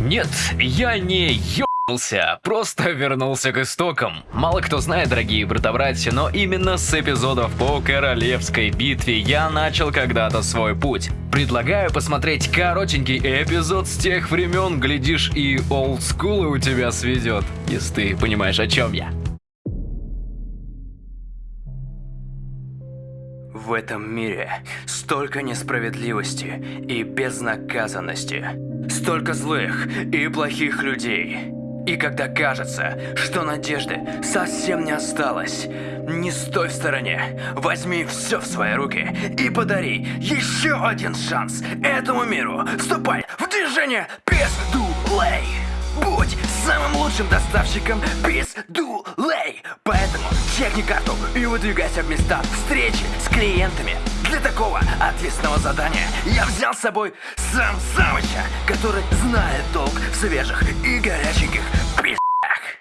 Нет, я не ебался, просто вернулся к истокам. Мало кто знает, дорогие братовратья, но именно с эпизодов по Королевской битве я начал когда-то свой путь. Предлагаю посмотреть коротенький эпизод с тех времен, глядишь и олдскулы у тебя сведет, если ты понимаешь о чем я. В этом мире столько несправедливости и безнаказанности. Столько злых и плохих людей. И когда кажется, что надежды совсем не осталось, не стой в стороне, возьми все в свои руки и подари еще один шанс этому миру. Вступай в движение Пиздулей! Будь самым лучшим доставщиком Пиздулей! Поэтому чекни карту и выдвигайся в места встречи с клиентами. Для такого ответственного задания я взял с собой сам Самыча, который знает толк в свежих и горяченьких пиздах.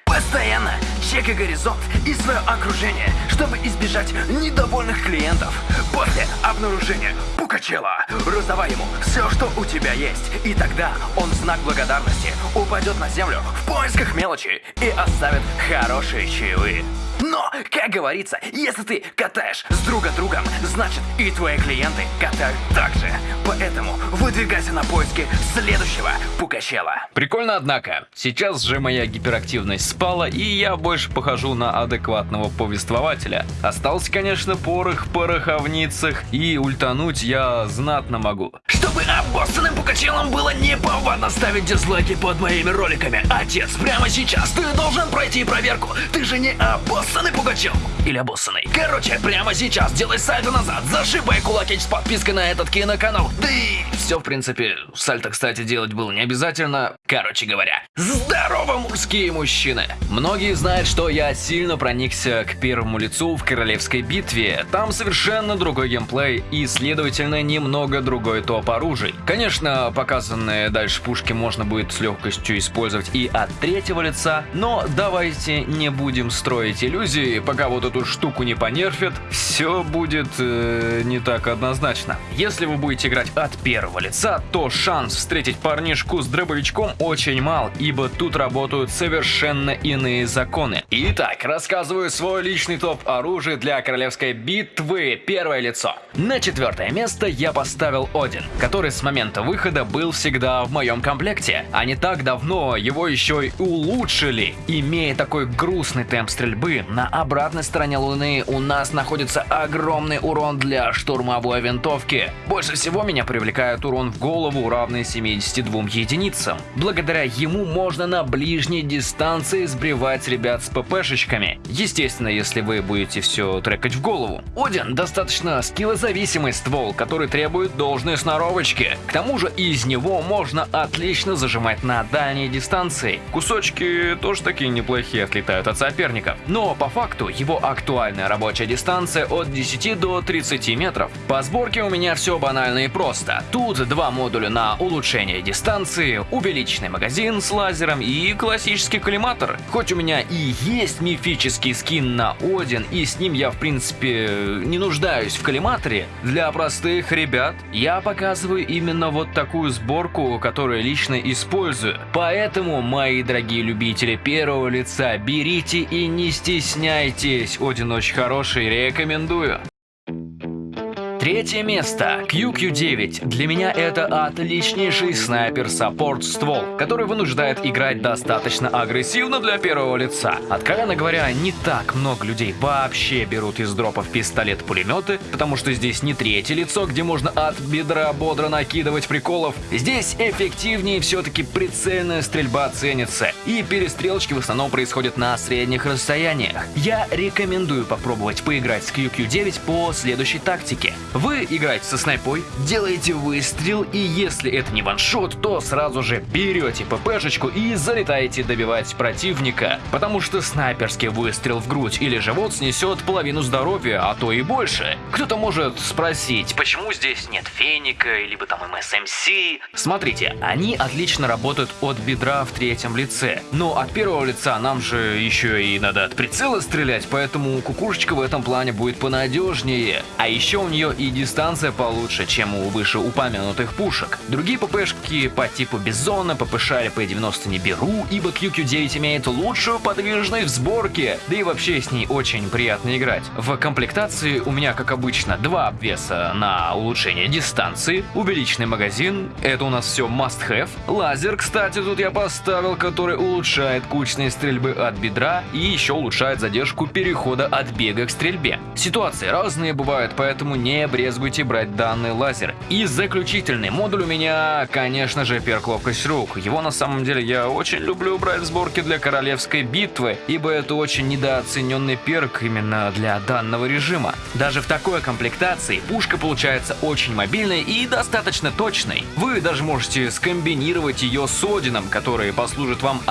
Постоянно чекай горизонт и свое окружение, чтобы избежать недовольных клиентов. После обнаружения Пукачела раздавай ему все, что у тебя есть, и тогда он в знак благодарности упадет на землю в поисках мелочи и оставит хорошие чаевые. Но, как говорится, если ты катаешь с друга другом, значит и твои клиенты катают так же. Поэтому выдвигайся на поиски следующего Пукачела. Прикольно, однако. Сейчас же моя гиперактивность спала, и я больше похожу на адекватного повествователя. Остался, конечно, порох в пороховницах, и ультануть я знатно могу. Чтобы обоссанным Пукачелом было неповадно ставить дизлайки под моими роликами, отец, прямо сейчас ты должен пройти проверку. Ты же не обоссанный Пугачел. Или обоссанный. Короче, прямо сейчас делай сальто назад, зашибай кулаки с подпиской на этот киноканал. Да и все, в принципе, сальто, кстати, делать было не обязательно. Короче говоря, здорово, мужские мужчины. Многие знают, что я сильно проникся к первому лицу в королевской битве. Там совершенно другой геймплей и, следовательно, немного другой топ оружий. Конечно, показанные дальше пушки можно будет с легкостью использовать и от третьего лица, но давайте не будем строить иллюзии, пока вот эту штуку не понерфят, все будет э, не так однозначно. Если вы будете играть от первого лица, то шанс встретить парнишку с дробовичком очень мал, ибо тут работают совершенно иные законы. Итак, рассказываю свой личный топ оружия для королевской битвы первое лицо. На четвертое место я поставил Один, который с момента выхода был всегда в моем комплекте, а не так давно его еще и улучшили. Имея такой грустный темп стрельбы, на обратной стороне Луны у нас находится огромный урон для штурмовой винтовки. Больше всего меня привлекает урон в голову, равный 72 единицам. Благодаря ему можно на ближней дистанции сбривать ребят с ППшечками. Естественно, если вы будете все трекать в голову. Один достаточно скиллозависимый ствол, который требует должной сноровочки. К тому же из него можно отлично зажимать на дальней дистанции. Кусочки тоже такие неплохие отлетают от соперников. Но по факту его актуальная рабочая дистанция от 10 до 30 метров. По сборке у меня все банально и просто. Тут два модуля на улучшение дистанции, увеличенный магазин с лазером и классический коллиматор. Хоть у меня и есть мифический скин на Один, и с ним я в принципе не нуждаюсь в коллиматоре, для простых ребят я показываю именно вот такую сборку, которую лично использую. Поэтому, мои дорогие любители первого лица, берите и не стесняйтесь, Один очень хороший, рекомендую. Третье место. QQ9. Для меня это отличнейший снайпер-саппорт ствол, который вынуждает играть достаточно агрессивно для первого лица. Откровенно говоря, не так много людей вообще берут из дропов пистолет-пулеметы, потому что здесь не третье лицо, где можно от бедра бодро накидывать приколов. Здесь эффективнее все-таки прицельная стрельба ценится, и перестрелочки в основном происходят на средних расстояниях. Я рекомендую попробовать поиграть с QQ9 по следующей тактике. Вы играете со снайпой, делаете выстрел, и если это не ваншот, то сразу же берете ППшечку и залетаете добивать противника, потому что снайперский выстрел в грудь или живот снесет половину здоровья, а то и больше. Кто-то может спросить, почему здесь нет феника, либо там МСМС? Смотрите, они отлично работают от бедра в третьем лице, Но от первого лица нам же еще и надо от прицела стрелять, поэтому кукушечка в этом плане будет понадежнее. А еще у нее и дистанция получше, чем у вышеупомянутых пушек. Другие ППшки по типу Бизона, ППШ или P90 не беру, ибо QQ9 имеет лучшую подвижность в сборке, да и вообще с ней очень приятно играть. В комплектации у меня, как обычно, два обвеса на улучшение дистанции, увеличенный магазин, это у нас все must have. Лазер, кстати, тут я поставил, который улучшает кучные стрельбы от бедра и еще улучшает задержку перехода от бега к стрельбе. Ситуации разные бывают, поэтому не брезгуйте брать данный лазер. И заключительный модуль у меня, конечно же, перк ловкость рук. Его на самом деле я очень люблю брать в сборке для королевской битвы, ибо это очень недооцененный перк именно для данного режима. Даже в такой комплектации пушка получается очень мобильной и достаточно точной. Вы даже можете скомбинировать ее с Одином, который послужит вам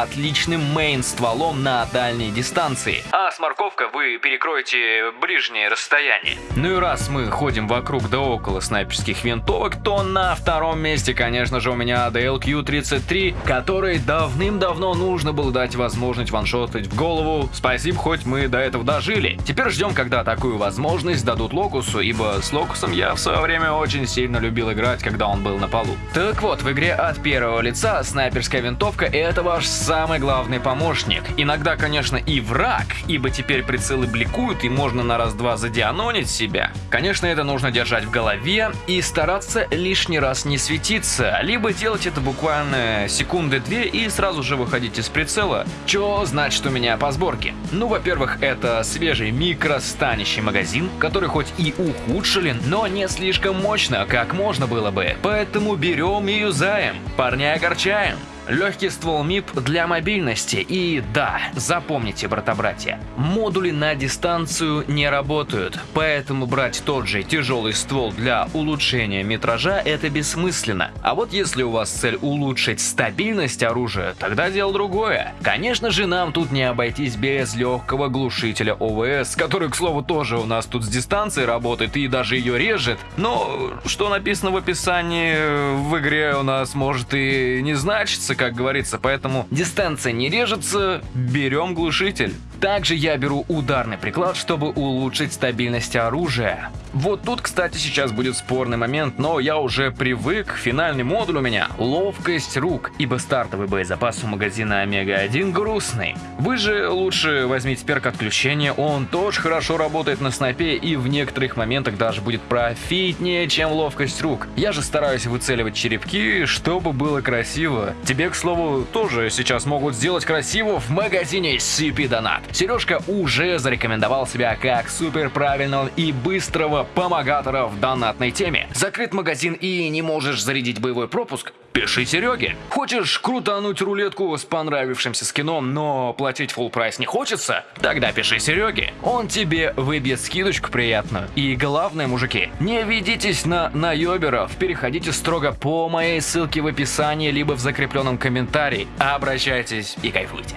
мейн-стволом на дальней дистанции. А с морковкой вы перекроете ближнее расстояние. Ну и раз мы ходим вокруг да около снайперских винтовок, то на втором месте, конечно же, у меня DLQ-33, который давным-давно нужно было дать возможность ваншотать в голову. Спасибо, хоть мы до этого дожили. Теперь ждем, когда такую возможность дадут Локусу, ибо с Локусом я в свое время очень сильно любил играть, когда он был на полу. Так вот, в игре от первого лица снайперская винтовка это ваш самый главный помощник. Иногда, конечно, и враг, ибо теперь прицелы бликуют и можно на раз-два задианонить себя. Конечно, это нужно держать в голове и стараться лишний раз не светиться, либо делать это буквально секунды-две и сразу же выходить из прицела. Чё значит у меня по сборке? Ну, во-первых, это свежий микростанящий магазин, который хоть и ухудшили, но не слишком мощно, как можно было бы. Поэтому берем и юзаем. Парня огорчаем. Легкий ствол МИП для мобильности и да, запомните, брата-братья, модули на дистанцию не работают, поэтому брать тот же тяжелый ствол для улучшения метража это бессмысленно. А вот если у вас цель улучшить стабильность оружия, тогда дело другое. Конечно же нам тут не обойтись без легкого глушителя ОВС, который, к слову, тоже у нас тут с дистанции работает и даже ее режет, но что написано в описании в игре у нас может и не значится, режется, как говорится, поэтому дистанция не режется, берем глушитель. Также я беру ударный приклад, чтобы улучшить стабильность оружия. Вот тут, кстати, сейчас будет спорный момент, но я уже привык, финальный модуль у меня – ловкость рук, ибо стартовый боезапас у магазина Омега-1 грустный. Вы же лучше возьмите перк отключения, он тоже хорошо работает на снайпе и в некоторых моментах даже будет профитнее, чем ловкость рук. Я же стараюсь выцеливать черепки, чтобы было красиво. Тебе, к слову, тоже сейчас могут сделать красиво в магазине CP Donat. Сережка уже зарекомендовал себя как супер правильного и быстрого помогатора в донатной теме. Закрыт магазин и не можешь зарядить боевой пропуск? Пиши Сереге. Хочешь крутануть рулетку с понравившимся скином, но платить full прайс не хочется? Тогда пиши Сереге. Он тебе выбьет скидочку приятную. И главное, мужики, не ведитесь на наеберов. Переходите строго по моей ссылке в описании, либо в закрепленном комментарии. Обращайтесь и кайфуйте.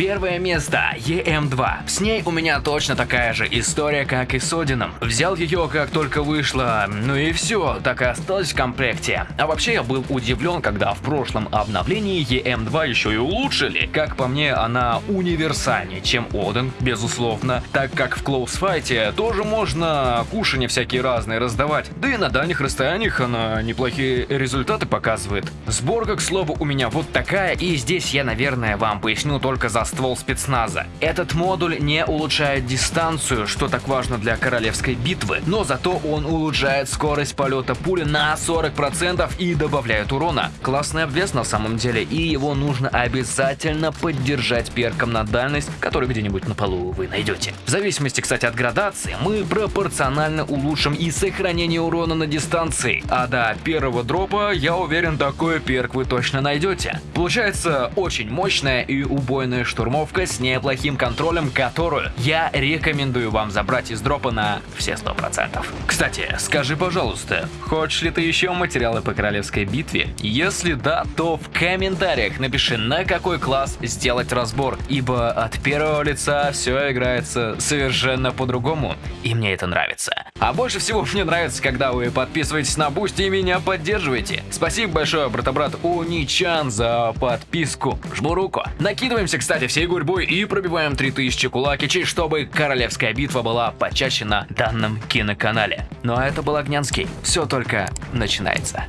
Первое место EM2. С ней у меня точно такая же история, как и с Одином. Взял ее как только вышла, ну и все, так и осталось в комплекте. А вообще я был удивлен, когда в прошлом обновлении EM2 еще и улучшили. Как по мне, она универсальнее, чем Один, безусловно, так как в клоусфайте тоже можно кушания всякие разные раздавать. Да и на дальних расстояниях она неплохие результаты показывает. Сборка, к слову, у меня вот такая, и здесь я, наверное, вам поясню только за ствол спецназа. Этот модуль не улучшает дистанцию, что так важно для королевской битвы, но зато он улучшает скорость полета пули на 40% и добавляет урона. Классный обвес на самом деле, и его нужно обязательно поддержать перком на дальность, который где-нибудь на полу вы найдете. В зависимости, кстати, от градации, мы пропорционально улучшим и сохранение урона на дистанции, а до первого дропа, я уверен, такой перк вы точно найдете. Получается очень мощная и убойная штука штурмовка с неплохим контролем, которую я рекомендую вам забрать из дропа на все 100%. Кстати, скажи, пожалуйста, хочешь ли ты еще материалы по королевской битве? Если да, то в комментариях напиши, на какой класс сделать разбор, ибо от первого лица все играется совершенно по-другому, и мне это нравится. А больше всего мне нравится, когда вы подписываетесь на Бусти и меня поддерживаете. Спасибо большое, брата-брат Уничан, за подписку. Жму руку. Накидываемся, кстати, всей гурьбой и пробиваем 3000 кулакичей, чтобы королевская битва была почаще на данном киноканале. Ну а это был Огнянский. Все только начинается.